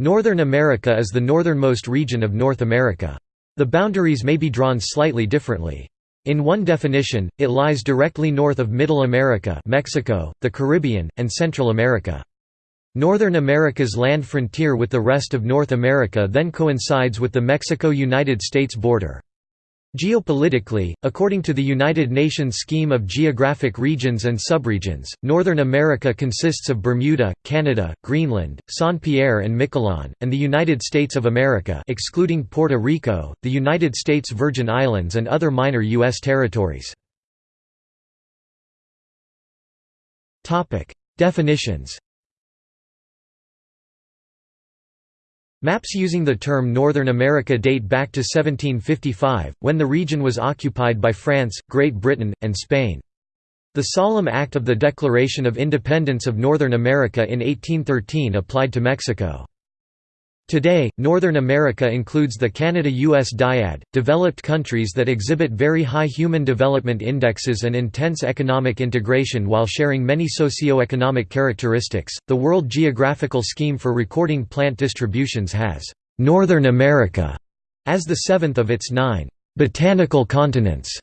Northern America is the northernmost region of North America. The boundaries may be drawn slightly differently. In one definition, it lies directly north of Middle America Mexico, the Caribbean, and Central America. Northern America's land frontier with the rest of North America then coincides with the Mexico–United States border. Geopolitically, according to the United Nations Scheme of Geographic Regions and Subregions, Northern America consists of Bermuda, Canada, Greenland, Saint-Pierre and Miquelon, and the United States of America excluding Puerto Rico, the United States Virgin Islands and other minor U.S. territories. Definitions Maps using the term Northern America date back to 1755, when the region was occupied by France, Great Britain, and Spain. The Solemn Act of the Declaration of Independence of Northern America in 1813 applied to Mexico. Today, Northern America includes the Canada-US dyad, developed countries that exhibit very high human development indexes and intense economic integration while sharing many socio-economic characteristics. The World Geographical Scheme for recording plant distributions has Northern America as the seventh of its nine botanical continents.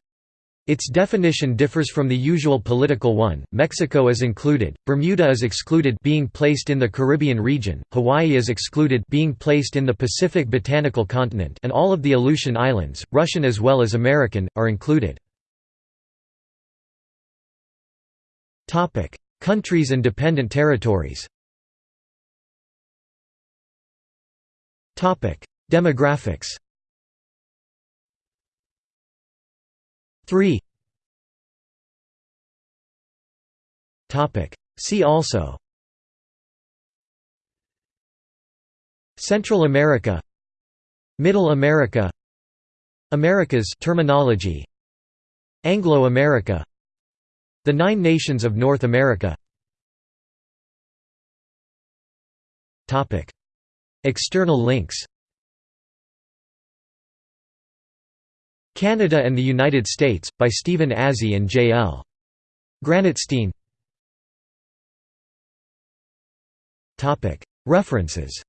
Its definition differs from the usual political one. Mexico is included, Bermuda is excluded being placed in the Caribbean region, Hawaii is excluded being placed in the Pacific botanical continent, and all of the Aleutian Islands, Russian as well as American, are included. Topic: Countries and dependent territories. Topic: Demographics. 3 See also. Central America. Middle America. Americas terminology. Anglo-America The Nine Nations of North America. Topic. External links Canada and the United States, by Stephen Azzi and J. L. Granatstein References